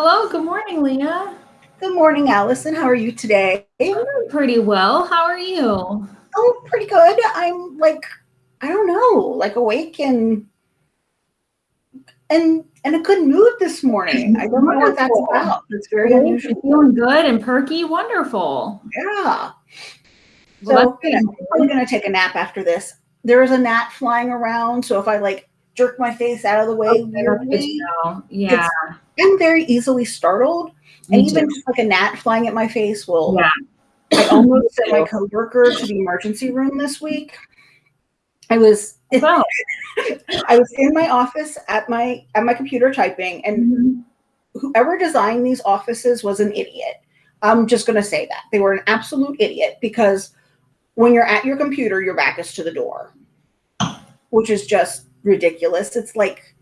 Hello, good morning, Leah. Good morning, Allison. How are you today? I'm doing pretty well. How are you? Oh, pretty good. I'm like, I don't know, like awake and and in a good mood this morning. I don't know what that's about. It's very You're unusual. Feeling good and perky. Wonderful. Yeah. Well, So I'm probably gonna take a nap after this. There is a gnat flying around, so if I like jerk my face out of the way oh, good weirdly. Yeah. I'm very easily startled. And me even too. just like a gnat flying at my face will Yeah. I almost sent my coworker to the emergency room this week. I was So, I was in my office at my at my computer typing, and mhm. whoever designed these offices was an idiot. I'm just gonna say that. They were an absolute idiot because when you're at your computer, your back is to the door, which is just ridiculous. It's like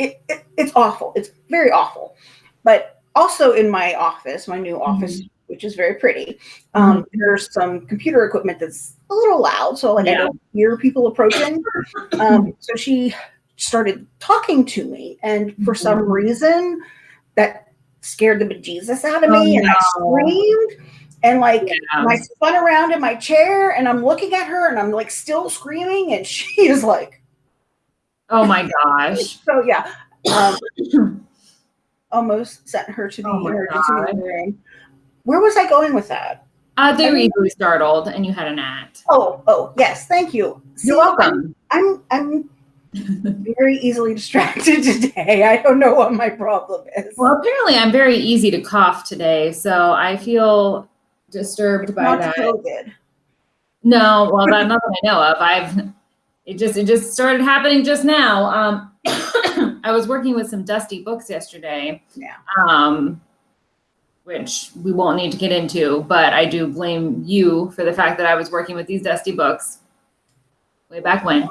it, it, it- it's awful. It's very awful. But also in my office, my new office, which is very pretty, um, there's some computer equipment that's a little loud. So like I don't hear people approaching. Um, so she started talking to me, and for some reason, that scared the bejesus out of Oh, me, and I screamed. And like Yeah. I spun around in my chair, and I'm looking at her, and I'm like still screaming, and she is like, Oh my gosh. so yeah. Um, almost sent her to the Oh emergency room. Where was I going with that? Uh, they were easily startled and you had a gnat. Oh, oh, yes, thank you. See, You're welcome. I'm I'm very easily distracted today. I don't know what my problem is. Well, apparently I'm very easy to cough today, so I feel disturbed by Not that. COVID. No, well, that I know of. I've it just it just started happening just now. Um, I was working with some dusty books yesterday. Yeah. Um, which we won't need to get into, but I do blame you for the fact that I was working with these dusty books way back when.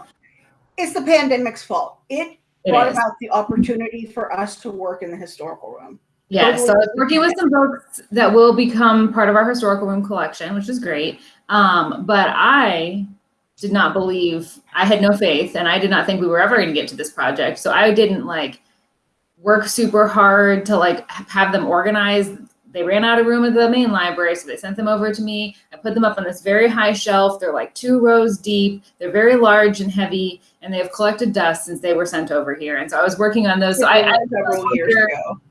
It's the pandemic's fault. It, It brought is. about the opportunity for us to work in the historical room. Yes, so I was working with some books that will become part of our historical room collection, which is great. Um, but I did not believe, I had no faith, and I did not think we were ever going to get to this project. So I didn't like work super hard to like have them organized. They ran out of room at the main library, so they sent them over to me. I put them up on this very high shelf. They're like two rows deep. They're very large and heavy, and they have collected dust since they were sent over here. And so I was working on those. So I, I several years ago.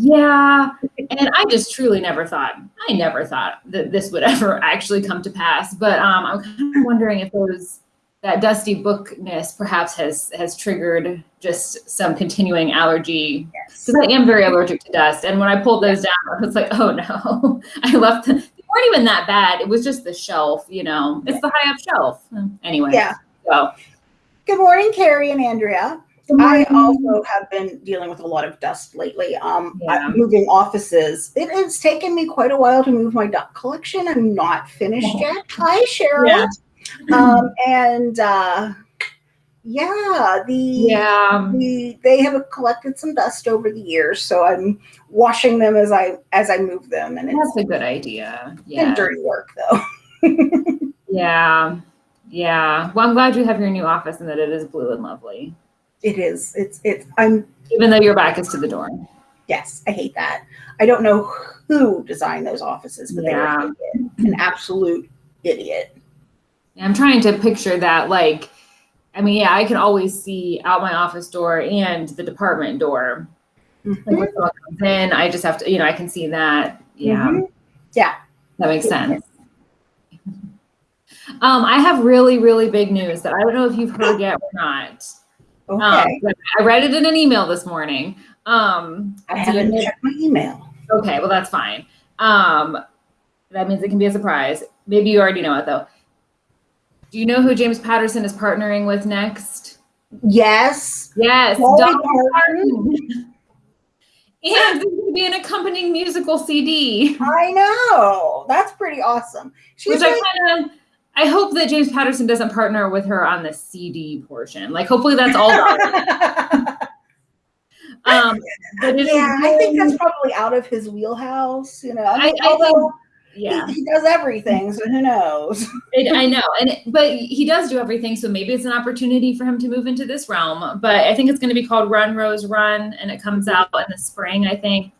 Yeah, and I just truly never thought I never thought that this would ever actually come to pass. But um, I'm kind of wondering if those that dusty bookness perhaps has has triggered just some continuing allergy Yes. because I am very allergic to dust. And when I pulled those down, I was like, oh no, I left them. They weren't even that bad. It was just the shelf, you know. It's the high up shelf. Anyway, Yeah. So Good morning, Carrie and Andrea. I also have been dealing with a lot of dust lately. Um, Yeah. Moving offices. It has taken me quite a while to move my duck collection. I'm not finished yet. Hi, Cheryl. Yeah. Um, and uh, yeah, the yeah. the they have collected some dust over the years, so I'm washing them as I as I move them, and it's That's a good idea. Yeah. dirty work though. Yeah. Yeah. Well, I'm glad you have your new office and that it is blue and lovely. It is. It's it's. I'm Even though your back is to the door. yes. I hate that. I don't know who designed those offices, but Yeah. they were an idiot, an absolute idiot. And I'm trying to picture that like I mean, yeah, I can always see out my office door and the department door. Like when someone comes in, I just have to, you know, I can see that. Yeah. Mhm. Yeah. That makes sense. Um, I have really, really big news that I don't know if you've heard yet or not. Um, Okay. but I read it in an email this morning. Um, I haven't checked my email. Okay, well that's fine. Um, that means it can be a surprise. Maybe you already know it though. Do you know who James Patterson is partnering with next? Yes. Yes, Dolly Dolly Parton. Parton. And there's going to be an accompanying musical CD, I know. That's pretty awesome. She's which I kind of. I hope that James Patterson doesn't partner with her on the CD portion. Like, hopefully that's all. Um, but yeah, I think that's probably out of his wheelhouse. You know, I- I although yeah. He, he does everything, so who knows? It, I know, and it- but he does do everything, so maybe it's an opportunity for him to move into this realm. But I think it's going to be called Run Rose Run, and it comes out in the spring. I think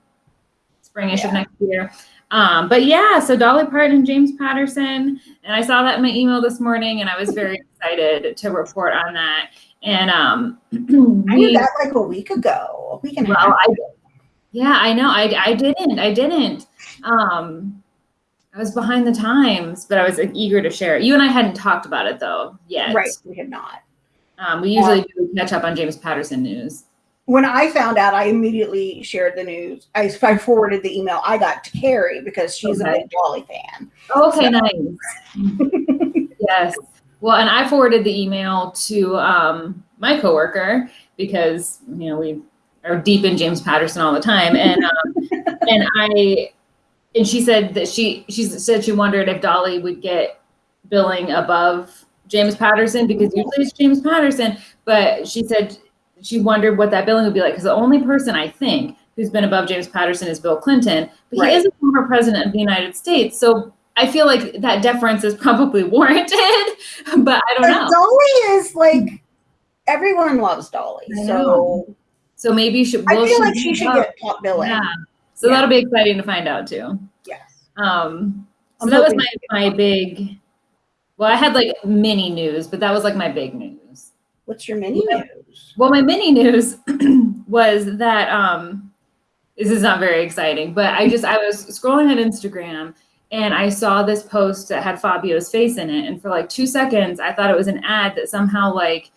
springish of Yeah. next year. Um, but yeah, so Dolly Parton and James Patterson, and I saw that in my email this morning, and I was very excited to report on that. And um, I knew we, that like a week ago. A week and well. I yeah, I know, I I didn't, I didn't. Um, I was behind the times, but I was like, eager to share it. You and I hadn't talked about it though yet. Right, we had not. Um, we usually do catch up on James Patterson news. When I found out, I immediately shared the news. I, I forwarded the email I got to Carrie because she's Okay. a big Dolly fan. Okay, So- nice. yes. Well, and I forwarded the email to um, my coworker because you know we are deep in James Patterson all the time, and um, and I and she said that she she said she wondered if Dolly would get billing above James Patterson because usually it's James Patterson, but she said she wondered what that billing would be like because the only person I think who's been above James Patterson is Bill Clinton, but Right. he is a former president of the United States, so I feel like that deference is probably warranted, but I don't But know. Dolly is like everyone loves Dolly, so So maybe she. I will feel like she should up? get top billing. Yeah. So Yeah. that'll be exciting to find out too. Yes. Um, so I'm that was my my big. Well, I had like mini news, but that was like my big news. What's your mini news? Well, my mini news was that um, this is not very exciting, but I just I was scrolling on Instagram and I saw this post that had Fabio's face in it, and for like two seconds, I thought it was an ad that somehow like,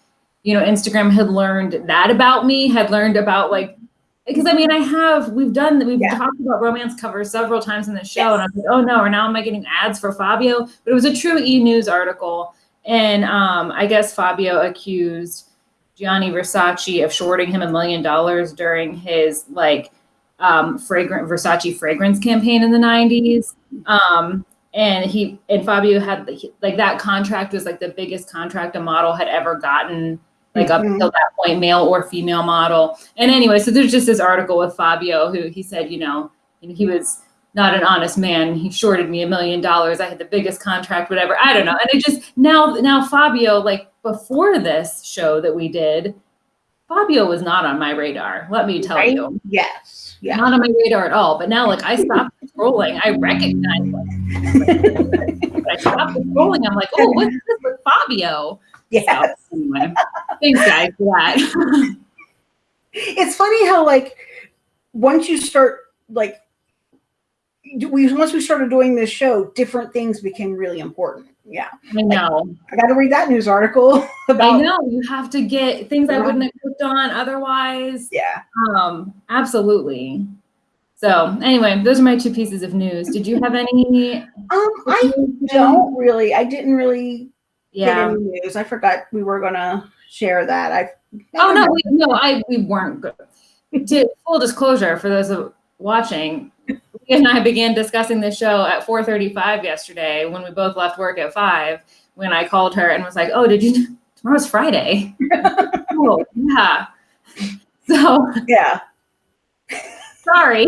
you know, Instagram had learned that about me, had learned about like. Because I mean, I have we've done we've Yeah. talked about romance covers several times in the show, and I was like, oh no, or now am I getting ads for Fabio? But it was a true E News article, and um, I guess Fabio accused Gianni Versace of shorting him a million dollars during his like um, fragrant Versace fragrance campaign in the 90s. Um, and he and Fabio had like that contract was like the biggest contract a model had ever gotten, like up Mhm. until that point, male or female model. And anyway, so there's just this article with Fabio who he said, you know, he was not an honest man. He shorted me a million dollars. I had the biggest contract, whatever. I don't know. And it just now now Fabio, like before this show that we did, Fabio was not on my radar. Let me tell Right? you, Yes. Yeah. not on my radar at all. But now, like I stopped scrolling, I recognize. Like, I stopped scrolling. I'm like, oh, what's this with Fabio? Yes. So, anyway, thanks guys for that. It's funny how like once you start like we once we started doing this show, different things became really important. Yeah. I know. I got to read that news article About, I know. You have to get things I wouldn't have clicked on otherwise. yeah. Um, absolutely. So anyway, those are my two pieces of news. Did you have any? Um I don't really I didn't really get Yeah. any news. I forgot we were going to share that. I Oh no, we, no, I we weren't. Good. To full disclosure, for those of watching, and I began discussing the show at 4:35 yesterday when we both left work at five. When I called her and was like, "Oh, did you? Tomorrow's Friday." oh yeah. So Yeah. sorry.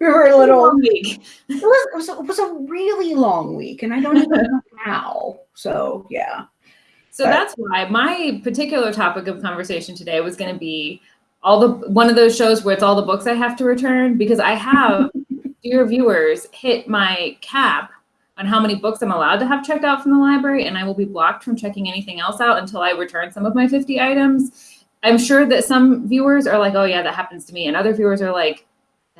We were a little Long week. it was, it was it was a really long week and I don't even know how. So, yeah. So But- that's why my particular topic of conversation today was going to be all the one of those shows where it's all the books I have to return because I have dear viewers hit my cap on how many books I'm allowed to have checked out from the library and I will be blocked from checking anything else out until I return some of my 50 items. I'm sure that some viewers are like, "Oh yeah, that happens to me." And other viewers are like,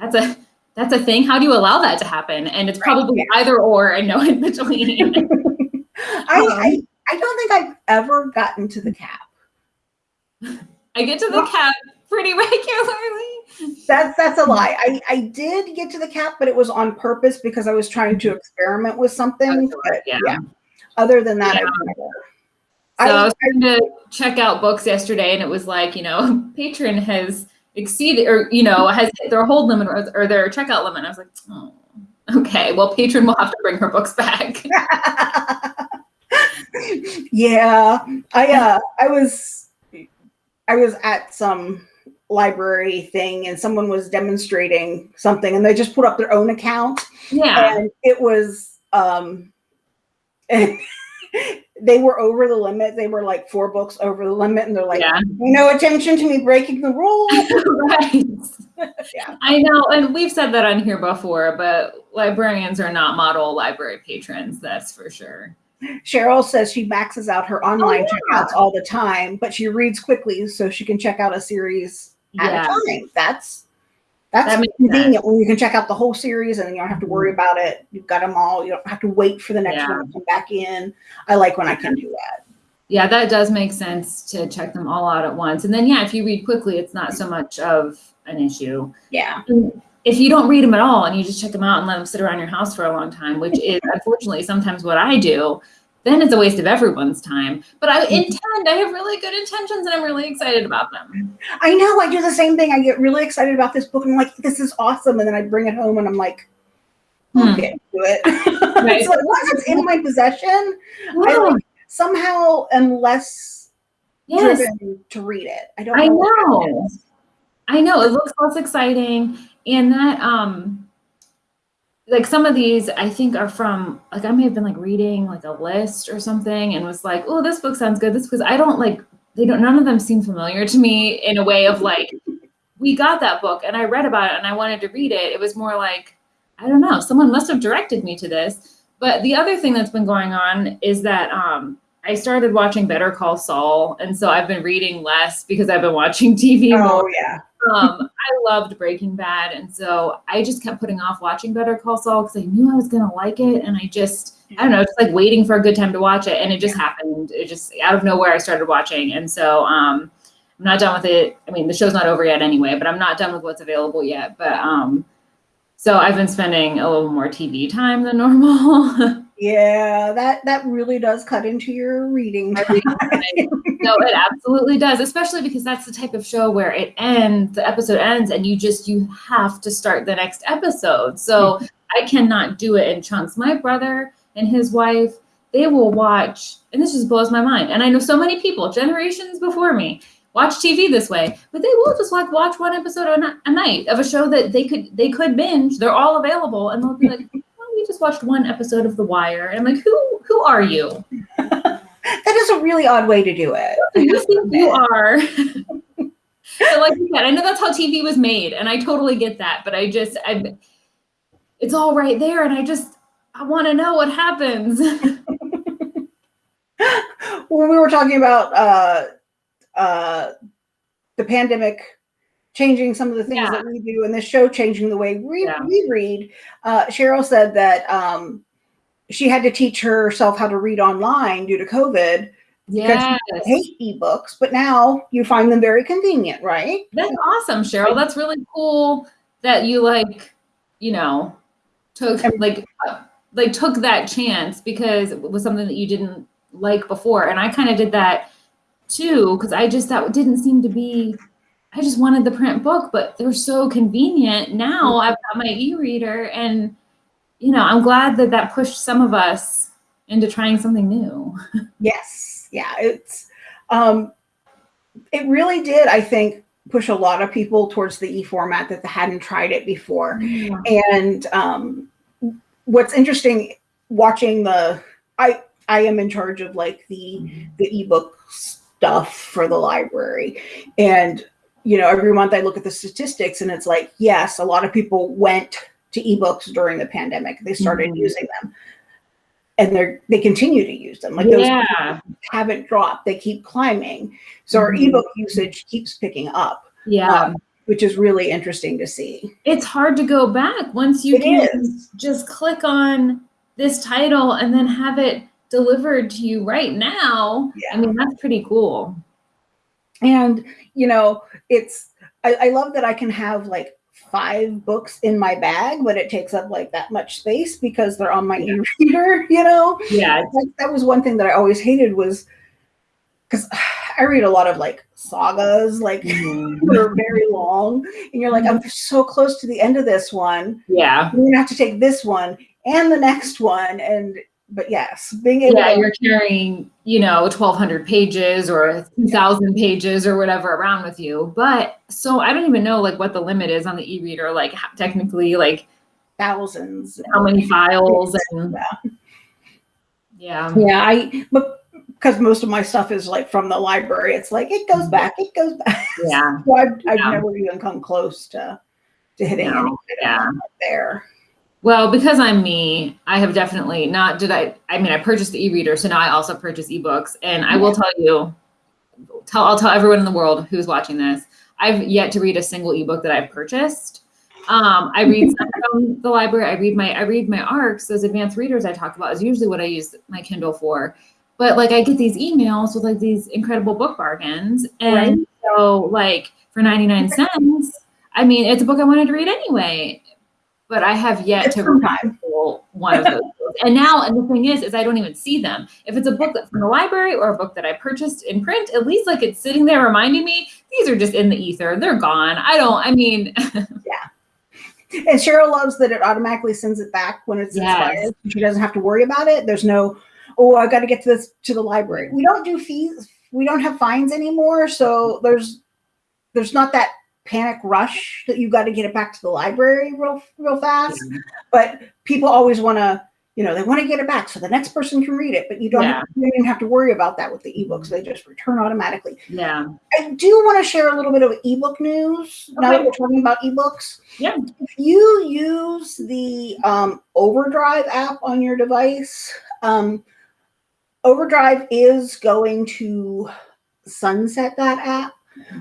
"That's a that's a thing. How do you allow that to happen?" And it's Right, probably yeah. either or and no in between. I, Um, I I don't think I've ever gotten to the cap. I get to the cap pretty regularly. That's that's a lie. I, I did get to the cap, but it was on purpose because I was trying to experiment with something. But yeah. yeah. Other than that, Yeah. I've never. So I, I, was trying to check out books yesterday, and it was like, you know, patron has exceeded, or you know, has hit their hold limit or, or their checkout limit. I was like, oh, okay. Well, patron will have to bring her books back. yeah. I uh I was I was at some library thing and someone was demonstrating something and they just put up their own account Yeah. and it was um they were over the limit they were like four books over the limit and they're like yeah. no attention to me breaking the rule right. Yeah. I know, and we've said that on here before, but librarians are not model library patrons, that's for sure. cheryl says she maxes out her online Oh, yeah. checkouts all the time but she reads quickly so she can check out a series at Yeah. a time that's that's That convenient when you can check out the whole series and then you don't have to worry Mhm. about it you've got them all you don't have to wait for the next Yeah. one to come back in i like when i can do that Yeah, that does make sense to check them all out at once. And then, yeah, if you read quickly, it's not so much of an issue. yeah If you don't read them at all and you just check them out and let them sit around your house for a long time, which is unfortunately sometimes what I do, then it's a waste of everyone's time. But I intend, I have really good intentions and I'm really excited about them. I know. I do the same thing. I get really excited about this book and I'm like, this is awesome. And then I bring it home and I'm like, Hmm. I'll get to it. Right. it's like once it's in my possession, I like somehow am less Yes. driven to read it. I don't I know. it know. I know it looks less exciting, and that um, like some of these I think are from like I may have been like reading like a list or something, and was like, oh, this book sounds good. This because I don't like they don't none of them seem familiar to me in a way of like we got that book and I read about it and I wanted to read it. It was more like I don't know, someone must have directed me to this. But the other thing that's been going on is that um, I started watching Better Call Saul, and so I've been reading less because I've been watching TV more Oh yeah. um, I loved Breaking Bad, and so I just kept putting off watching Better Call Saul because I knew I was gonna like it, and I just I don't know, just like waiting for a good time to watch it, and it just happened. It just out of nowhere I started watching, and so um, I'm not done with it. I mean, the show's not over yet anyway, but I'm not done with what's available yet. But um, so I've been spending a little more TV time than normal. Yeah, that that really does cut into your reading. Reading no, it absolutely does, especially because that's the type of show where it ends, the episode ends, and you just you have to start the next episode. So I cannot do it in chunks. My brother and his wife, they will watch, and this just blows my mind. And I know so many people, generations before me, watch TV this way, but they will just like watch one episode a night of a show that they could they could binge. They're all available, and they'll be like. "Oh, We just watched one episode of The Wire, and I'm like, who who are you? That is a really odd way to do it. You think you are? so like you said, I know that's how TV was made, and I totally get that. But I just, I, it's all right there, and I just, I want to know what happens. when we were talking about uh, uh, the pandemic changing some of the things Yeah. that we do and this show changing the way we, Yeah. we read, uh, Cheryl said that um, she had to teach herself how to read online due to COVID. yeah, I hate ebooks, but now you find them very convenient, right? that's awesome, Cheryl. That's really cool that you like, you know, took like, like took that chance because it was something that you didn't like before, and I kind of did that too because I just that didn't seem to be. I just wanted the print book, but they're so convenient. Now I've got my e-reader, and you know, I'm glad that that pushed some of us into trying something new. Yes. Yeah. It's um it really did, I think, push a lot of people towards the e format that hadn't tried it before. And um what's interesting watching the I I am in charge of like the the ebook stuff for the library. And you know, every month I look at the statistics and it's like, yes, a lot of people went to ebooks during the pandemic. They started Mhm. using them. And they're they continue to use them. Like those yeah, haven't dropped. They keep climbing. So our Mhm. ebook usage keeps picking up, yeah. um, which is really interesting to see. it's hard to go back once you It can is. just click on this title and then have it delivered to you right now. Yeah. I mean, that's pretty cool. And you know, it's I, I love that I can have like five books in my bag, but it takes up like that much space because they're on my Yeah. e-reader, you know? Yeah. Like, that was one thing that I always hated was because I read a lot of like sagas, like Mm-hmm. that are very long, and you're like, I'm so close to the end of this one. Yeah. you're gonna have to take this one and the next one and but yes, being able Yeah, to, you're carrying, you know, 1200 pages or 2000 pages or whatever around with you. But so I don't even know like what the limit is on the e-reader, like technically like thousands. how many files and Yeah. yeah. Yeah, I but because most of my stuff is like from the library, it's like it goes mm-hmm. back, it goes back. Yeah. so I've, I've Yeah. never even come close to to hitting No, any yeah. there. Well, because I'm me, I have definitely not did I I mean I purchased the e-reader, so now I also purchase ebooks. And I will tell you, tell I'll tell everyone in the world who's watching this, I've yet to read a single ebook that I've purchased. Um, I read from the library, I read my I read my ARCs, those advanced readers I talk about is usually what I use my Kindle for. But like I get these emails with like these incredible book bargains. And so like for 99 cents, I mean it's a book I wanted to read anyway. But I have yet to read one of those books. And now, and the thing is, is I don't even see them. If it's a book that's from the library or a book that I purchased in print, at least like it's sitting there reminding me these are just in the ether. They're gone. I don't. I mean, yeah. And Cheryl loves that it automatically sends it back when it's Yes. expired. She doesn't have to worry about it. There's no, oh, I've got to get to this to the library. We don't do fees. We don't have fines anymore, so there's there's not that panic rush that you got to get it back to the library real real fast. But people always want to, you know, they want to get it back so the next person can read it. But you don't, Yeah. you don't even have to worry about that with the ebooks. They just return automatically. yeah, I do want to share a little bit of ebook news now that we're talking about ebooks. Yeah. If you use the um, Overdrive app on your device, um, Overdrive is going to sunset that app.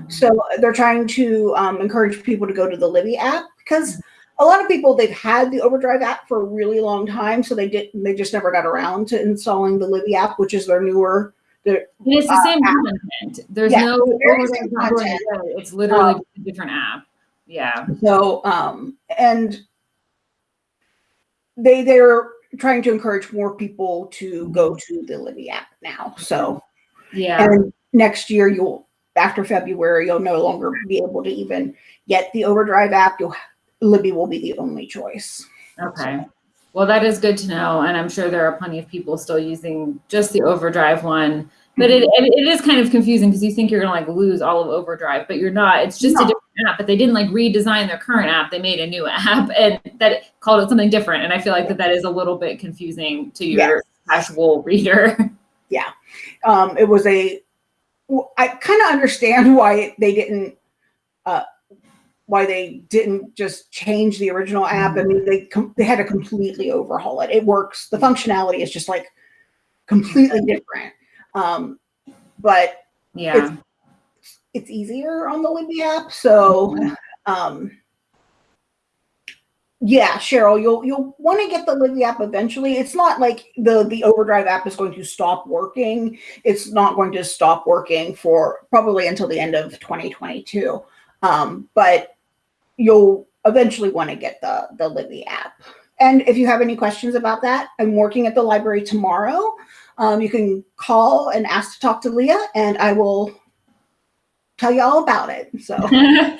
So they're trying to um, encourage people to go to the Libby app because a lot of people they've had the Overdrive app for a really long time, so they did they just never got around to installing the Libby app, which is their newer. Their, And it's the Uh, same app. content. There's Yeah, no it's the very overlay same not going content. It's literally Um, a different app. Yeah. So, um, and they they're trying to encourage more people to go to the Libby app now. So, Yeah. and next year you'll after February you'll no longer be able to even get the Overdrive app. You'll Libby will be the only choice. Okay. Well, that is good to know. And I'm sure there are plenty of people still using just the overdrive one. But it, it, is kind of confusing because you think you're going to like lose all of overdrive, but you're not. It's just a different app, but they didn't like redesign their current app. They made a new app and that called it something different. And I feel like that that is a little bit confusing to your Yes. casual reader. Yeah. Um, it was a. I kind of understand why they didn't. Uh, why they didn't just change the original app. I mean, they they had to completely overhaul it. It works. The functionality is just like completely different. Um, but yeah. it's easier on the Libby app. So, um, yeah, Cheryl, you'll you'll want to get the Libby app eventually. It's not like the the Overdrive app is going to stop working. It's not going to stop working for probably until the end of 2022. Um, but you'll eventually want to get the the Libby app. And if you have any questions about that, I'm working at the library tomorrow. Um, you can call and ask to talk to Leah, and I will tell you all about it. So yeah.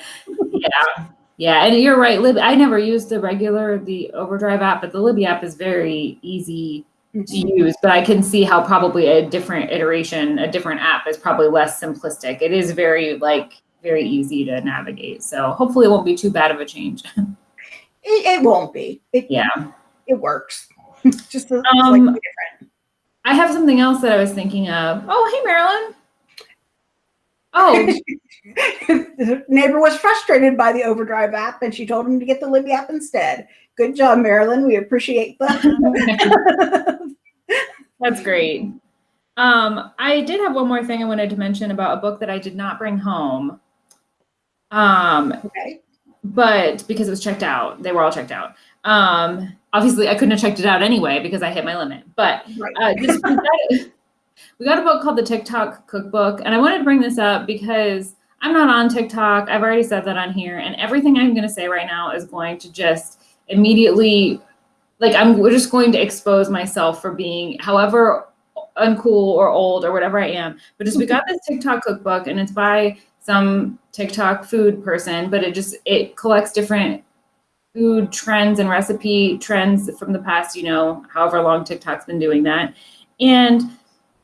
Yeah. And you're right. Lib, I never used the regular, the overdrive app, but the Libby app is very easy to use, but I can see how probably a different iteration, a different app is probably less simplistic. It is very like very easy to navigate. So hopefully it won't be too bad of a change. it, it won't be. It yeah. it works. Just a, Um, slightly different. I have something else that I was thinking of. Oh, hey Marilyn. Oh, the neighbor was frustrated by the Overdrive app, and she told him to get the Libby app instead. Good job, Marilyn. We appreciate that. that's great. Um, I did have one more thing I wanted to mention about a book that I did not bring home. Um, okay. but because it was checked out, they were all checked out. Um, obviously, I couldn't have checked it out anyway because I hit my limit. But Right. uh, just, we, got, we got a book called the TikTok Cookbook, and I wanted to bring this up because I'm not on TikTok. I've already said that on here, and everything I'm going to say right now is going to just immediately, like, I'm just going to expose myself for being, however uncool or old or whatever I am. But just we got this TikTok cookbook, and it's by some TikTok food person, but it just it collects different food trends and recipe trends from the past, you know, however long TikTok's been doing that. And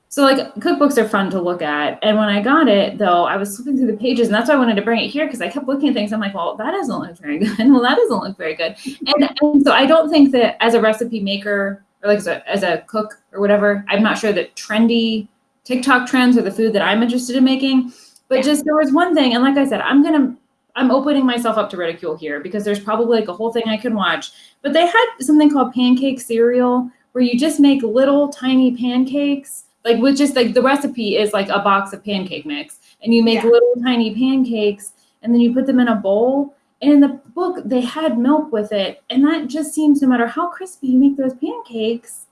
so like cookbooks are fun to look at. And when I got it though, I was flipping through the pages and that's why I wanted to bring it here because I kept looking at things. I'm like, well, that doesn't look very good. well, that doesn't look very good. And, and so I don't think that as a recipe maker or like as a, as a cook or whatever, I'm not sure that trendy TikTok trends are the food that I'm interested in making. But just there was one thing, and like I said, I'm gonna I'm opening myself up to ridicule here because there's probably like a whole thing I could watch. But they had something called pancake cereal where you just make little tiny pancakes, like with just like the recipe is like a box of pancake mix, and you make Yeah. little tiny pancakes and then you put them in a bowl. And in the book, they had milk with it, and that just seems no matter how crispy you make those pancakes,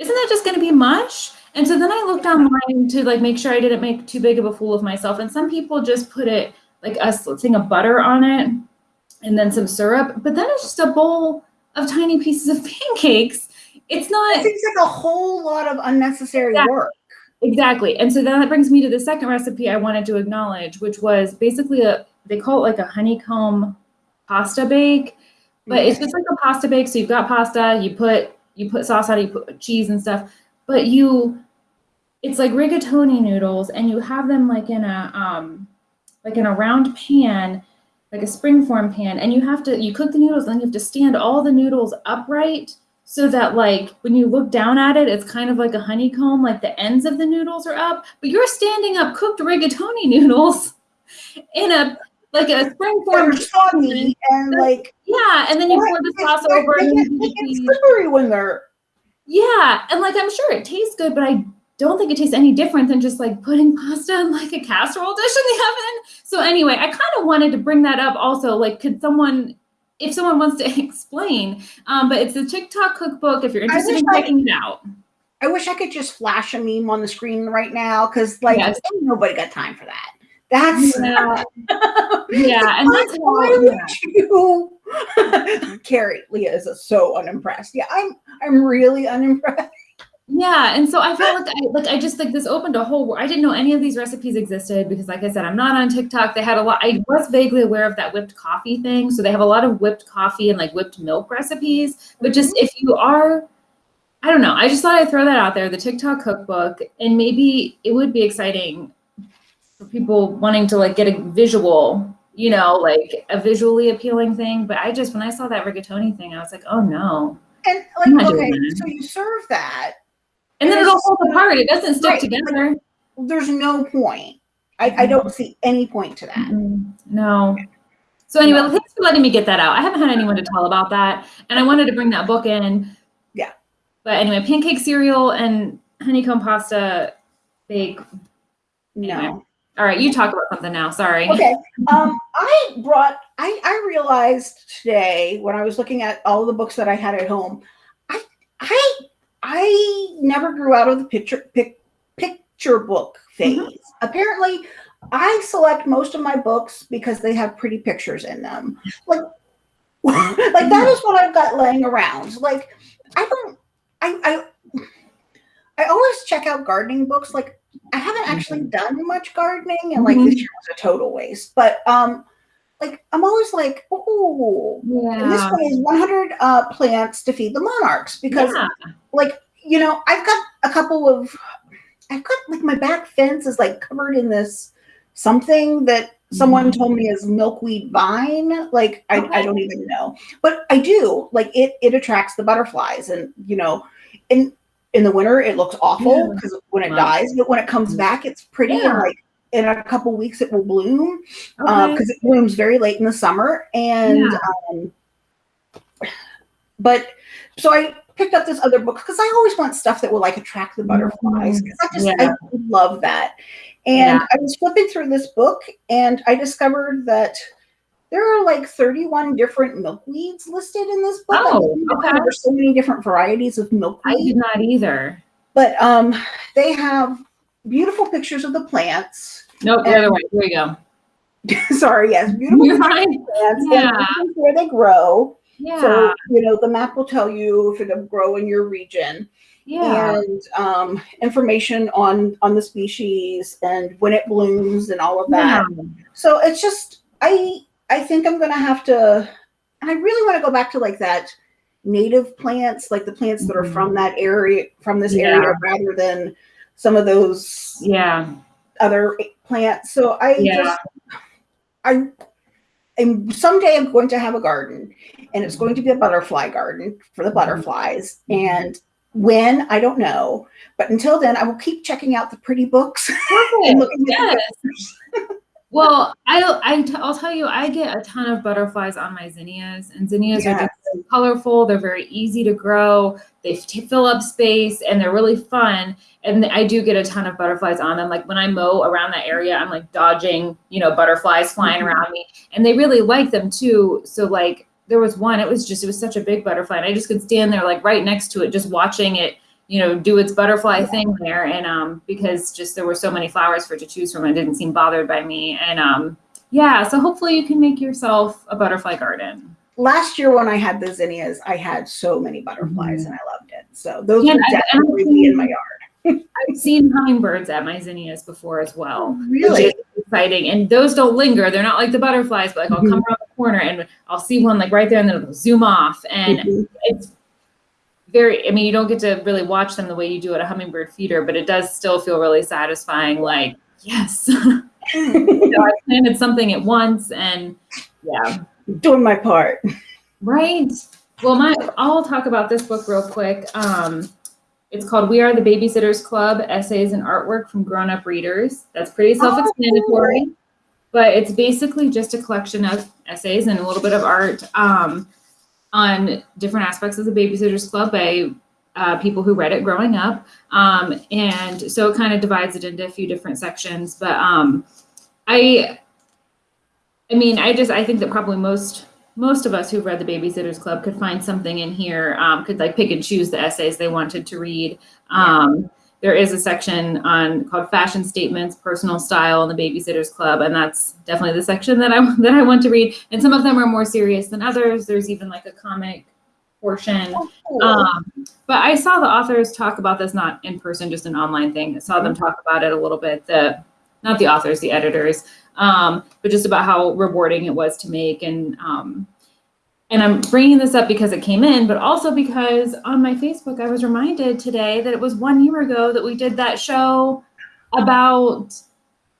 isn't that just going to be mush And so then I looked online to like make sure I didn't make too big of a fool of myself. And some people just put it like a thing of butter on it and then some syrup, but then it's just a bowl of tiny pieces of pancakes. It's not. It seems like a whole lot of unnecessary Exactly. work. exactly. And so then that brings me to the second recipe I wanted to acknowledge, which was basically a they call it like a honeycomb pasta bake, but it's just like a pasta bake. So you've got pasta, you put you put sauce on it, you put cheese and stuff, but you it's like rigatoni noodles and you have them like in a um like in a round pan like a springform pan and you have to you cook the noodles and then you have to stand all the noodles upright so that like when you look down at it it's kind of like a honeycomb like the ends of the noodles are up but you're standing up cooked rigatoni noodles in a like a They're springform soggy and like yeah and then you pour the sauce over they and get- then they you get cheese. slippery when they're Yeah, and like I'm sure it tastes good, but I don't think it tastes any different than just like putting pasta in like a casserole dish in the oven. So anyway, I kind of wanted to bring that up also. Like, could someone, if someone wants to explain, um, but it's the TikTok cookbook. If you're interested in checking it out, I wish I could just flash a meme on the screen right now because like Yes. nobody got time for that. That's yeah, yeah, and that's why you Carrie, Leah is so unimpressed. Yeah, I'm I'm really unimpressed. Yeah, and so I felt like I like I just like this opened a whole. I didn't know any of these recipes existed because, like I said, I'm not on TikTok. They had a lot. I was vaguely aware of that whipped coffee thing, so they have a lot of whipped coffee and like whipped milk recipes. But just mm-hmm. if you are, I don't know. I just thought I'd throw that out there. The TikTok cookbook, and maybe it would be exciting for people wanting to like get a visual, you know, like a visually appealing thing. But I just when I saw that rigatoni thing, I was like, oh no. And like okay, so you serve that. And then it all falls apart. It doesn't stick Right, together. There's no point. I, I don't see any point to that. No. So anyway, No. thanks for letting me get that out. I haven't had anyone to tell about that, and I wanted to bring that book in. Yeah. But anyway, pancake cereal and honeycomb pasta bake. No. Anyway. All right, you talk about something now. Sorry. Okay. Um, I brought. I I realized today when I was looking at all the books that I had at home, I I I never grew out of the picture pic, picture book phase. Mhm. Apparently, I select most of my books because they have pretty pictures in them. Like, like that is what I've got laying around. Like, I don't. I I I always check out gardening books. Like, I haven't actually done much gardening, and like Mhm. this year was a total waste. But um, like I'm always like, oh, and this one is 100 uh, plants to feed the monarchs because Yeah. like you know I've got a couple of I've got like my back fence is like covered in this something that someone Mhm. told me is milkweed vine like I, I don't even know but I do like it it attracts the butterflies and you know in in the winter it looks awful Yeah. because when it Wow. dies but when it comes back it's pretty and like in a couple weeks it will bloom Okay. because it blooms very late in the summer and Yeah. um, but so i picked up this other book because i always want stuff that will like attract the butterflies because i just Mm-hmm. Yeah. i love that and Yeah. i was flipping through this book and i discovered that there are like 31 different milkweeds listed in this book. Oh, okay. There's so many different varieties of milkweed. I did not either. but um, they have beautiful pictures of the plants. Nope, the other way. Here we go. Sorry, yes, beautiful You're pictures fine. of plants Yeah. where they grow. Yeah. So you know the map will tell you if it'll grow in your region yeah. and um, information on on the species and when it blooms and all of that. Yeah. So it's just I I think I'm gonna have to and I really want to go back to like that native plants, like the plants that are from that area, from this Yeah. area, rather than some of those Yeah. other plants. So I Yeah. just, I, and someday I'm going to have a garden, and it's going to be a butterfly garden for the mm-hmm. butterflies. Mm-hmm. And when I don't know, but until then, I will keep checking out the pretty books and Perfect. looking at the Yes. Well, I, I t- I'll tell you, I get a ton of butterflies on my zinnias, and zinnias are just so colorful. They're very easy to grow. They fill up space, and they're really fun. And I do get a ton of butterflies on them. Like when I mow around that area, I'm like dodging, you know, butterflies flying Mhm. around me, and they really like them too. So like there was one, it was just it was such a big butterfly, and I just could stand there like right next to it, just watching it you know, do its butterfly thing there. And um, because just there were so many flowers for it to choose from, it didn't seem bothered by me. And um, yeah, so hopefully you can make yourself a butterfly garden. Last year when I had the zinnias, I had so many butterflies Mhm. and I loved it. So those Yeah, would I- I definitely be in my yard. I've seen hummingbirds at my zinnias before as well. Which Really? exciting. And those don't linger. They're not like the butterflies, but like I'll come around the corner and I'll see one like right there and then it'll zoom off. And Mhm. it's very i mean you don't get to really watch them the way you do at a hummingbird feeder but it does still feel really satisfying like yes i planted something at once and yeah Doing my part. right well my i'll talk about this book real quick um it's called we are the babysitters club essays and artwork from grown-up readers that's pretty self-explanatory but it's basically just a collection of essays and a little bit of art um, on different aspects of the Babysitters Club by uh, people who read it growing up. Um, and so it kind of divides it into a few different sections. But um, I, I mean, I just I think that probably most most of us who've read the Babysitters Club could find something in here. Um, could like pick and choose the essays they wanted to read. Um, there is a section on called fashion statements, personal style, in the Babysitters Club, and that's definitely the section that I that I want to read. And some of them are more serious than others. There's even like a comic portion. Um, but I saw the authors talk about this not in person, just an online thing. I saw them talk about it a little bit. The not the authors, the editors, um, but just about how rewarding it was to make and um, and I'm bringing this up because it came in, but also because on my Facebook, I was reminded today that it was one year ago that we did that show about,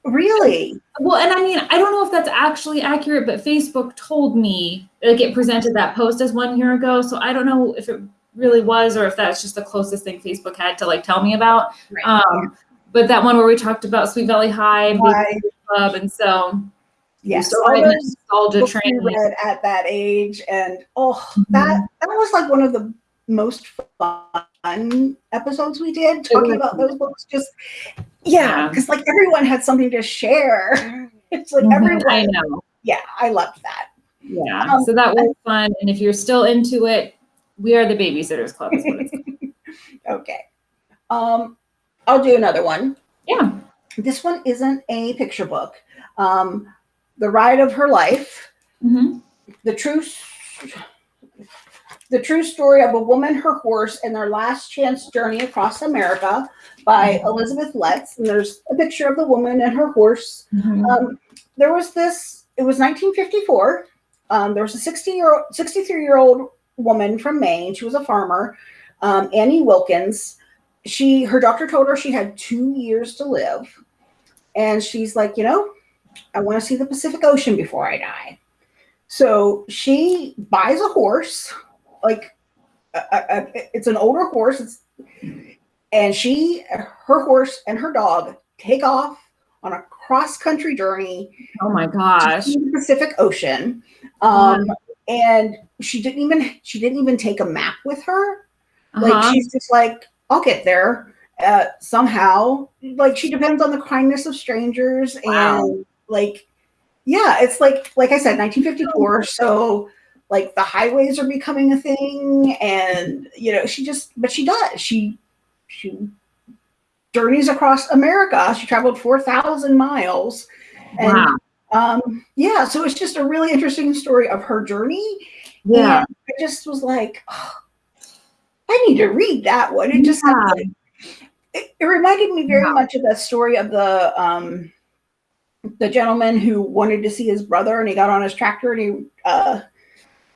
really? well, and I mean, I don't know if that's actually accurate, but Facebook told me, like, it presented that post as one year ago. So I don't know if it really was or if that's just the closest thing Facebook had to, like, tell me about. Right. Um, but that one where we talked about Sweet Valley High I, Club. And so, yes. I'm those nostalgia train. read at that age, and oh, Mm-hmm. that that was like one of the most fun episodes we did talking about those books. Just yeah, Yeah. because like everyone had something to share. It's like Mhm, everyone. I know. Yeah, I loved that. Yeah. Um, so that was fun. And if you're still into it, we are the babysitters club. Is what it's Okay. Um, I'll do another one. yeah. This one isn't a picture book. Um, the Ride of Her Life. hmm the true the true story of a woman, her horse, and their last chance journey across America by Elizabeth Letts. And there's a picture of the woman and her horse. Mm-hmm. Um, there was this. It was 1954. Um, there was a 60 year old, 63 year old woman from Maine. She was a farmer, um, Annie Wilkins. She, her doctor told her she had two years to live, and she's like, you know, I want to see the Pacific Ocean before I die. So she buys a horse, like a, a, it's an older horse. It's, and she, her horse, and her dog take off on a cross country journey Oh my gosh. the Pacific Ocean. Um, and she didn't even she didn't even take a map with her. Like Uh-huh. she's just like, I'll get there uh, somehow. Like she depends on the kindness of strangers Wow. and like, yeah, it's like like I said, 1954. So like the highways are becoming a thing, and you know she just but she does she she journeys across America. She traveled four thousand miles, and wow. um, yeah, so it's just a really interesting story of her journey. Yeah. And I just was like, "Oh, I need to read that one. It just Yeah. like, it, it reminded me very Wow. much of the story of the um the gentleman who wanted to see his brother and he got on his tractor and he uh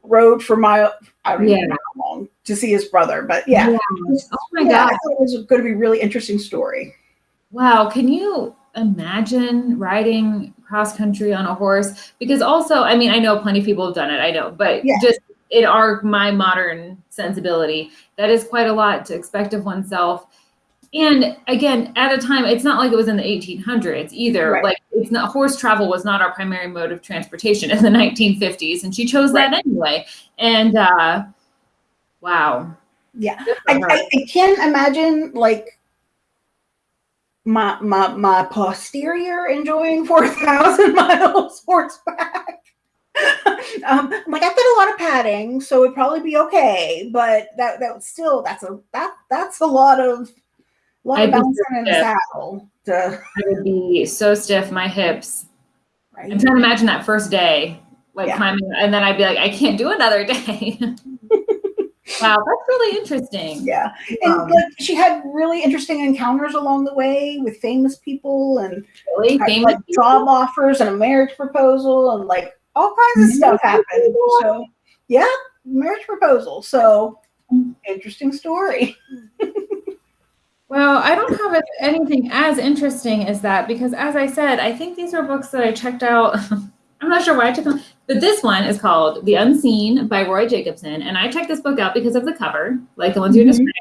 rode for mile I don't Yeah. know how long to see his brother, but yeah. Oh my yeah, I thought it was going to be a really interesting story. Wow, can you imagine riding cross country on a horse? Because also, I mean, I know plenty of people have done it, I know, but Yeah. just in our my modern sensibility, that is quite a lot to expect of oneself. And again, at a time, it's not like it was in the 1800s either. Right. Like it's not horse travel was not our primary mode of transportation in the 1950s, and she chose that anyway. And uh, wow, Yeah. I. I, I can't imagine like my my my posterior enjoying four thousand miles horseback. um, I'm like I've got a lot of padding, so it'd probably be okay. But that that would still that's a that that's a lot of lot I'd of be bouncing in a saddle. To, I would be so stiff, my hips. I'm trying to imagine that first day, like Yeah. climbing, and then I'd be like, I can't do another day. wow, that's really interesting. Yeah, and Um, like she had really interesting encounters along the way with famous people and Really had, famous like people? job offers and a marriage proposal and like all kinds of stuff happened. So yeah, marriage proposal. So interesting story. Well, I don't have anything as interesting as that because, as I said, I think these are books that I checked out. I'm not sure why I took them, but this one is called The Unseen by Roy Jacobsen, and I checked this book out because of the cover, like the ones you're Mhm. describing.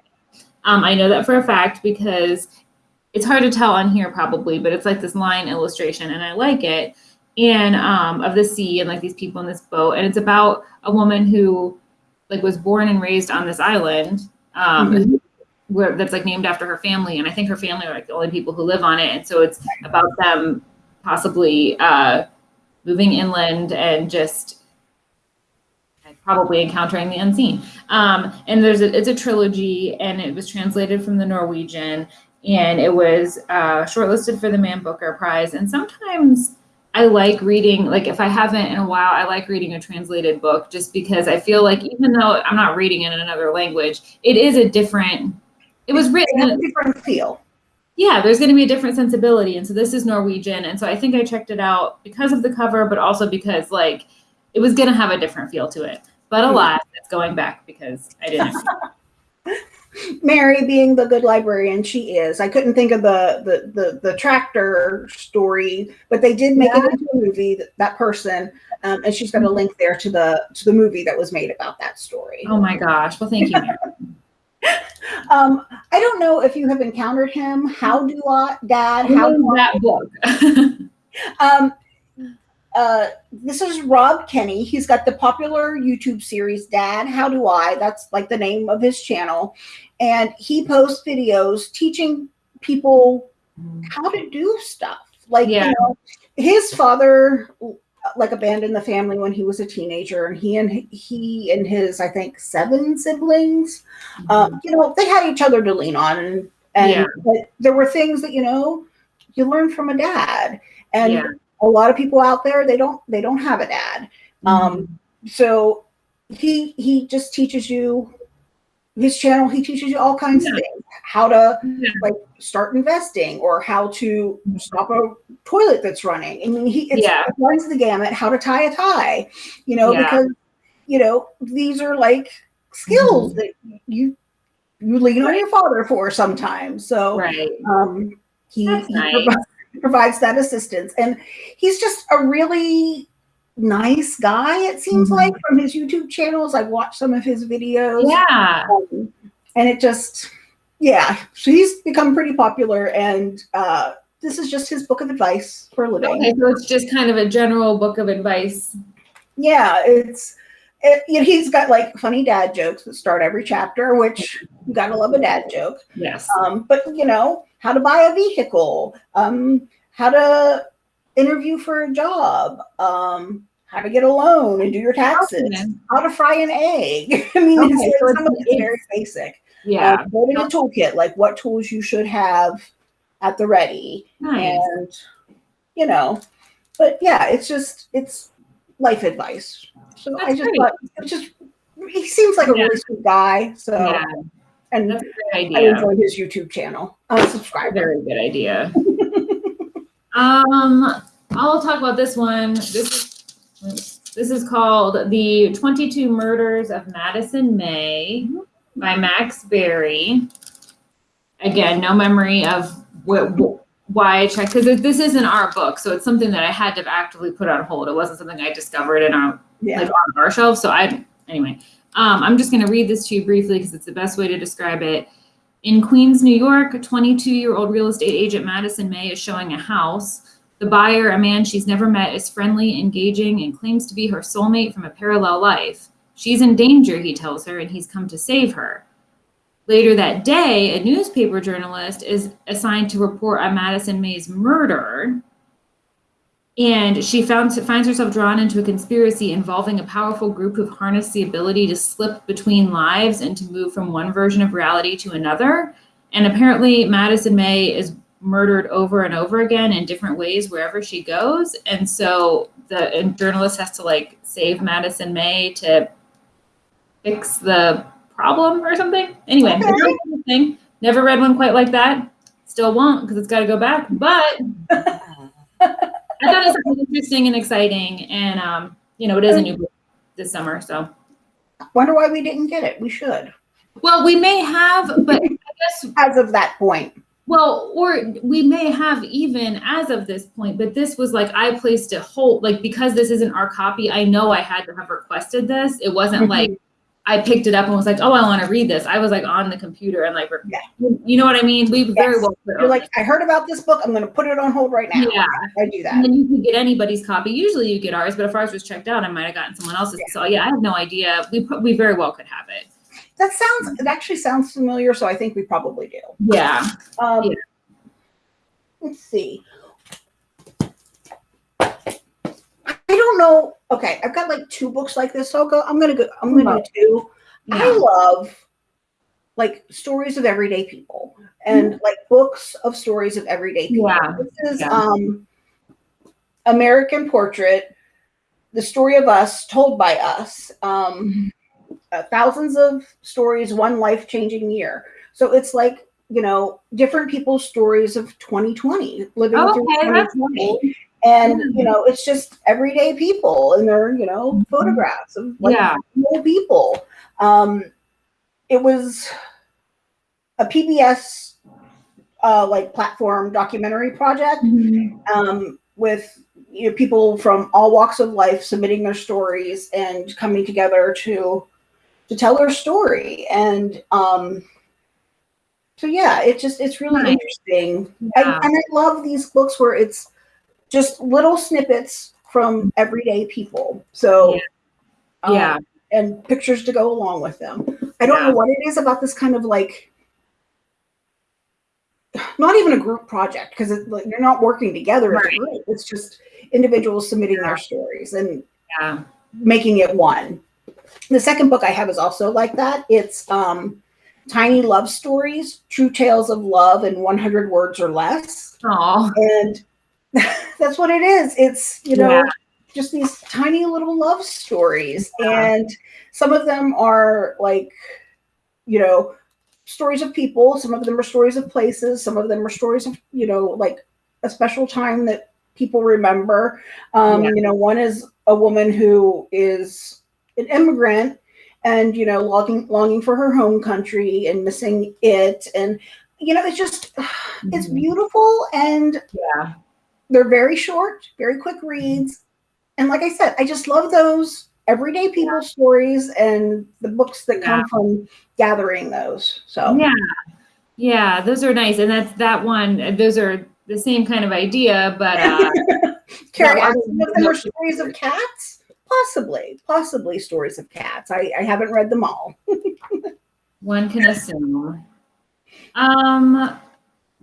Um, I know that for a fact because it's hard to tell on here probably, but it's like this line illustration, and I like it. And um, of the sea and like these people in this boat, and it's about a woman who like was born and raised on this island. Um, Mhm. Where that's like named after her family and i think her family are like the only people who live on it and so it's about them possibly uh moving inland and just probably encountering the unseen. Um and there's a it's a trilogy and it was translated from the norwegian and it was uh shortlisted for the man booker prize and sometimes I like reading, like if I haven't in a while, I like reading a translated book just because I feel like even though I'm not reading it in another language, it is a different, it was written, a different feel. yeah, there's going to be a different sensibility. And so this is Norwegian. And so I think I checked it out because of the cover, but also because like it was going to have a different feel to it. But alas, it's going back because I didn't. Mary being the good librarian she is. I couldn't think of the the the, the tractor story, but they did make Yeah. it into a movie. That, that person, um, and she's got a link there to the to the movie that was made about that story. oh my gosh. Well, thank you. Um, I don't know if you have encountered him. How do I, Dad? How How do I? that book? Um, uh, this is Rob Kenney. He's got the popular YouTube series Dad, How Do I? That's like the name of his channel. And he posts videos teaching people how to do stuff. Like, Yeah. you know, his father like abandoned the family when he was a teenager and he and he and his I think seven siblings um, you know, they had each other to lean on, and, and Yeah. but there were things that you know you learn from a dad, and Yeah. a lot of people out there they don't they don't have a dad, um, so he he just teaches you his channel. He teaches you all kinds of things, how to Yeah. like start investing or how to stop a toilet that's running. I mean, he it's, Yeah. it runs the gamut. How to tie a tie, you know, Yeah. because you know these are like skills that you you lean on your father for sometimes. So right. um, he, he nice. provides, provides that assistance, and he's just a really nice guy. It seems Mhm. like from his YouTube channels. I've watched some of his videos, Yeah. um, and it just yeah. So he's become pretty popular, and uh, this is just his book of advice for a living. Okay, so it's just kind of a general book of advice. Yeah, it's. It, you know, he's got like funny dad jokes that start every chapter, which you gotta love a dad joke. Yes. Um, but you know, how to buy a vehicle, um, how to interview for a job, um, how to get a loan and do your taxes, how to fry an egg. I mean, Okay, it's, so it's- it's very basic. Yeah. Uh, building a toolkit, like what tools you should have at the ready, Nice. and you know, but yeah, it's just it's life advice. So I just great. thought it's just he seems like a Yeah. really sweet guy. So Yeah, and that's a good I enjoy his YouTube channel. I'm a subscriber. Very good idea. um, I'll talk about this one. This is This is called The 22 Murders of Madison May by Max Barry. Again, no memory of what, why I checked, because this isn't our book, so it's something that I had to actively put on hold. It wasn't something I discovered in our, Yeah. like on our shelf, so I, anyway. Um, I'm just gonna read this to you briefly because it's the best way to describe it. In Queens, New York, a 22-year-old real estate agent Madison May is showing a house. The buyer, a man she's never met, is friendly, engaging, and claims to be her soulmate from a parallel life. She's in danger, he tells her, and he's come to save her. Later that day, a newspaper journalist is assigned to report on Madison May's murder. And she found, finds herself drawn into a conspiracy involving a powerful group who've harnessed the ability to slip between lives and to move from one version of reality to another. And apparently, Madison May is murdered over and over again in different ways wherever she goes. And so the and journalist has to like save Madison May to fix the problem or something. Anyway, Okay. it's a really cool thing. Never read one quite like that. Still won't because it's got to go back. But I thought it was interesting and exciting, and um, you know, it is a new book this summer. So, Wonder why we didn't get it. We should. well, we may have, but I guess As of that point. Well, or we may have even as of this point, but this was like I placed it hold like because this isn't our copy, I know I had to have requested this. It wasn't like I picked it up and was like, oh, I want to read this. I was like on the computer and like, Yeah. you know what I mean? We very well. You're like, I heard about this book. I'm going to put it on hold right now. yeah. I do that. And then you can get anybody's copy. Usually you get ours, but if ours was checked out, I might have gotten someone else's. So yeah, I have no idea. We we very well could have it. That sounds, it actually sounds familiar. So I think we probably do. Yeah. Um, Yeah. Let's see. I don't know. Okay, I've got like two books like this. So I'll go. I'm gonna go. I'm gonna do two. I love like stories of everyday people and like books of stories of everyday people. Yeah. This is Yeah. um American Portrait, the story of us told by us. Um uh, thousands of stories, one life-changing year. So it's like, you know, different people's stories of 2020, living through Okay, that's 2020. And you know, it's just everyday people and their, you know, Mhm. photographs of like Yeah. people. Um, it was a PBS uh, like platform documentary project um, with you know, people from all walks of life submitting their stories and coming together to to tell their story. And um, so yeah, it just it's really Nice. interesting. Yeah. I, and I love these books where it's just little snippets from everyday people. So um, Yeah. and pictures to go along with them. I don't Yeah. know what it is about this kind of like not even a group project because like, you're not working together as Right. a group. It's just individuals submitting their stories and Yeah. making it one. The second book I have is also like that. It's um, Tiny Love Stories, True Tales of Love in 100 Words or Less. Oh. And that's what it is. It's, you know, Yeah. just these tiny little love stories. Yeah. And some of them are like, you know, stories of people. Some of them are stories of places. Some of them are stories of, you know, like a special time that people remember. Um, Yeah. You know, one is a woman who is an immigrant and, you know, longing, longing for her home country and missing it. And, you know, it's just, it's Mhm. beautiful and Yeah. They're very short, very quick reads. And like I said, I just love those everyday people stories and the books that come from gathering those. So Yeah. Yeah, those are nice. And that's that one. Those are the same kind of idea, but uh Carrie, Yeah, if there are stories of cats. Possibly, possibly stories of cats. I, I haven't read them all. one can assume. Um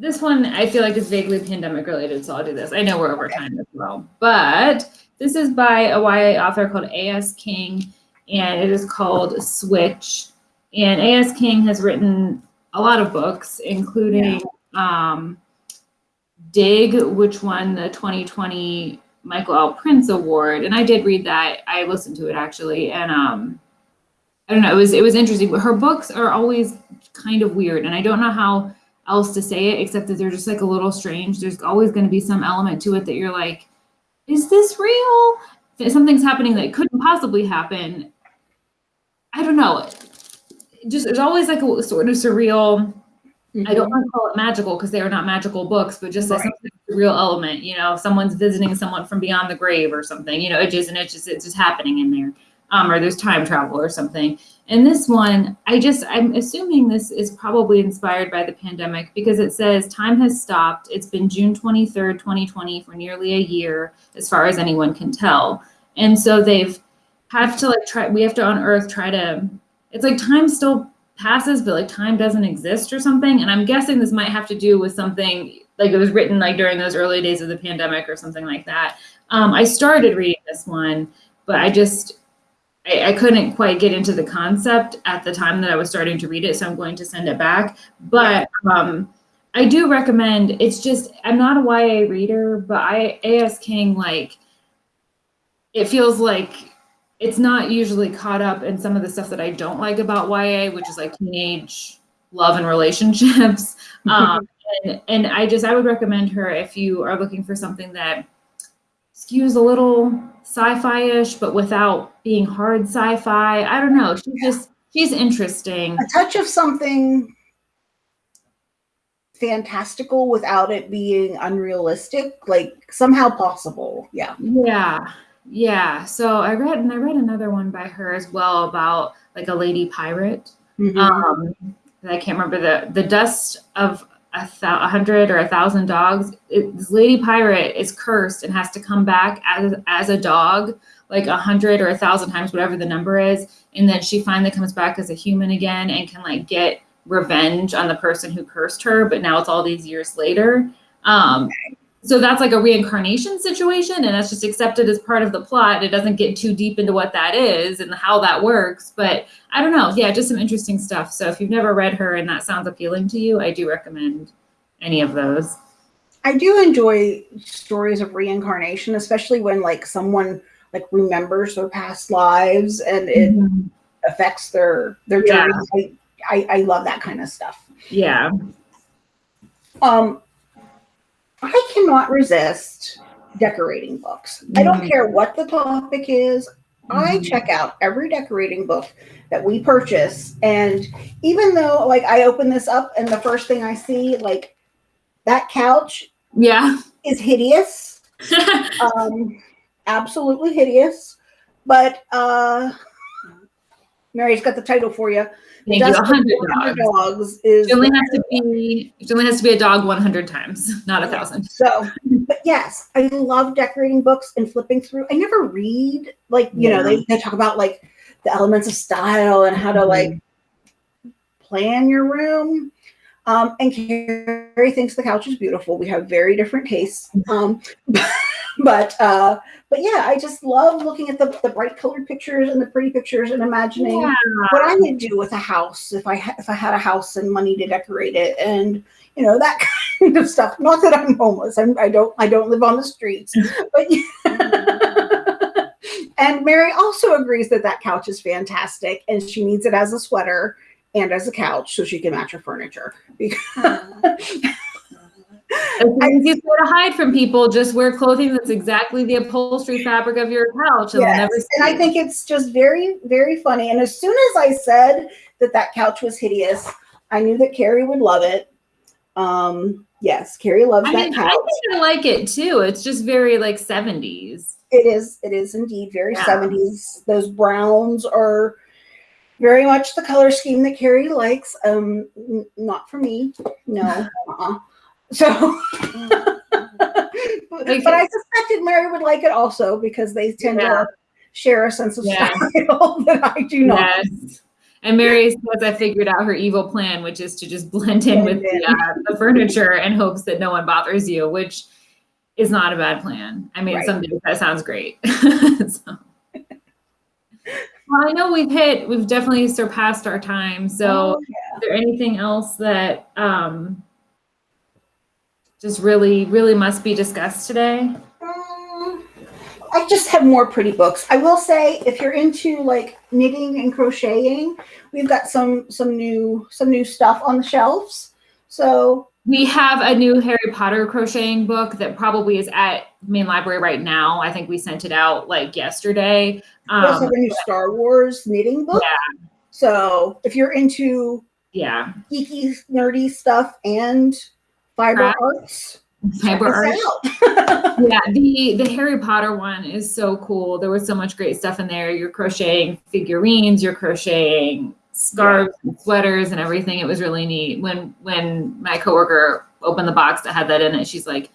this one I feel like is vaguely pandemic related, so I'll do this. I know we're over time as well. But this is by a YA author called A.S. King, and it is called Switch. And A.S. King has written a lot of books, including um, Dig, which won the 2020 Michael L. Printz Award. And I did read that. I listened to it actually. And um, I don't know, it was it was interesting. But her books are always kind of weird. And I don't know how else to say it except that they're just like a little strange. There's always going to be some element to it that you're like, is this real? something's happening that couldn't possibly happen, I don't know. Just there's always like a sort of surreal. I don't mm-hmm. want to call it magical because they are not magical books, but just Right. a real element. You know, someone's visiting someone from beyond the grave or something. You know, it just and it's just it's just happening in there. Um, or there's time travel or something. And this one, I just I'm assuming this is probably inspired by the pandemic because it says time has stopped. It's been June 23rd, 2020 for nearly a year, as far as anyone can tell. And so they've have to like try we have to on earth try to it's like time still passes but like time doesn't exist or something and i'm guessing this might have to do with something like it was written like during those early days of the pandemic or something like that um, i started reading this one but i just I, I couldn't quite get into the concept at the time that i was starting to read it so i'm going to send it back but um, i do recommend it's just i'm not a ya reader but i A.S. King like it feels like it's not usually caught up in some of the stuff that I don't like about YA, which is like teenage love and relationships. Um, and, and I just, I would recommend her if you are looking for something that skews a little sci-fi-ish, but without being hard sci-fi. I don't know. She's just, she's interesting. a touch of something fantastical without it being unrealistic, like somehow possible. Yeah. Yeah. Yeah. So I read, and I read another one by her as well about like a lady pirate. Mhm. um I can't remember the the dust of a, hundred or a thousand dogs. It, this lady pirate is cursed and has to come back as as a dog, like a hundred or a thousand times, whatever the number is, and then she finally comes back as a human again and can like get revenge on the person who cursed her. But now it's all these years later. Um, so that's like a reincarnation situation, and that's just accepted as part of the plot. It doesn't get too deep into what that is and how that works, but I don't know. Yeah, just some interesting stuff. So if you've never read her and that sounds appealing to you, I do recommend any of those. I do enjoy stories of reincarnation, especially when like someone like remembers their past lives and it affects their their Yeah. journey. I, I, I love that kind of stuff. Yeah. Um, I cannot resist decorating books. I don't Mhm. care what the topic is. I Mhm. check out every decorating book that we purchase, and even though like I open this up and the first thing I see like that couch Yeah. is hideous, um, absolutely hideous. But uh, Mary's got the title for you. Thank you. A hundred 100 dogs. dogs is It only has to be it only has to be a dog one hundred times, not a thousand. So, but yes, I love decorating books and flipping through. I never read like you know they, they talk about like the elements of style and how to like plan your room. Um, and Carrie thinks the couch is beautiful. We have very different tastes. Um, but uh, but yeah, I just love looking at the, the bright colored pictures and the pretty pictures and imagining Yeah. what I would do with a house if I if I had a house and money to decorate it and you know that kind of stuff. Not that I'm homeless. I'm, I don't I don't live on the streets, but and Mary also agrees that that couch is fantastic and she needs it as a sweater and as a couch so she can match her furniture. It's way to hide from people. Just wear clothing that's exactly the upholstery fabric of your couch, and Yes, and I think it's just very, very funny. And as soon as I said that that couch was hideous, I knew that Carrie would love it. Um, yes, Carrie loves I that mean, I couch. think I like it too. It's just very like seventies. It is, it is indeed very Yeah. 70s. Those browns are very much the color scheme that Carrie likes. Um, not for me. No. uh-uh. So, but I suspected Mary would like it also because they tend Yeah. to share a sense of style that I do not. Yes. And Mary says I figured out her evil plan, which is to just blend in with the, uh, the furniture and hopes that no one bothers you, which is not a bad plan. I mean, Right. some days that sounds great. So- Well, I know we've hit, we've definitely surpassed our time. So Oh, yeah. is there anything else that um, just really, really must be discussed today? Um, I just have more pretty books. I will say, if you're into like knitting and crocheting, we've got some some new some new stuff on the shelves. So We have a new Harry Potter crocheting book that probably is at main library right now. I think we sent it out like yesterday. We also Um, have a new Star Wars knitting book. Yeah. So if you're into yeah, geeky, nerdy stuff and fiber arts, fiber check art. us out. Yeah, the the Harry Potter one is so cool. There was so much great stuff in there. You're crocheting figurines, you're crocheting scarves and sweaters and everything. It was really neat. When when my coworker opened the box that had that in it, she's like,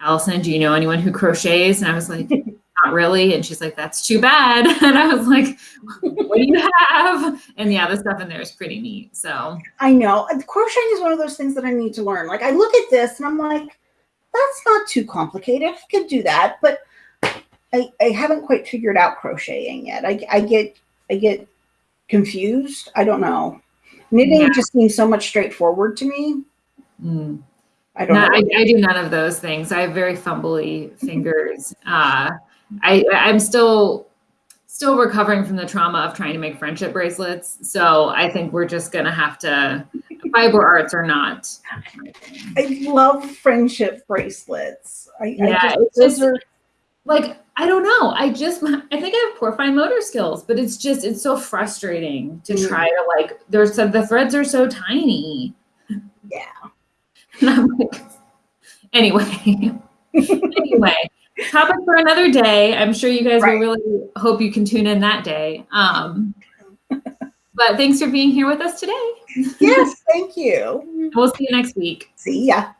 Allison, do you know anyone who crochets? And I was like, not really. And she's like, that's too bad. And I was like, what do you have? And yeah, the stuff in there is pretty neat. So I know. Crocheting is one of those things that I need to learn. Like I look at this and I'm like, that's not too complicated. I could do that, but I, I haven't quite figured out crocheting yet. I, I get I get confused. I don't know. Knitting Yeah. just seems so much straightforward to me. mm. I don't No, know. I, I do none of those things. I have very fumbly fingers. Uh, I I'm still still recovering from the trauma of trying to make friendship bracelets. So I think we're just gonna have to fiber arts or not. I love friendship bracelets. I, Yeah, I just, just- are Like I don't know. I just I think I have poor fine motor skills, but it's just it's so frustrating to Mm. try to like. There's the threads are so tiny. Yeah. And I'm like, anyway. anyway, topic for another day. I'm sure you guys Right. will really hope you can tune in that day. Um, but thanks for being here with us today. yes, thank you. We'll see you next week. See ya.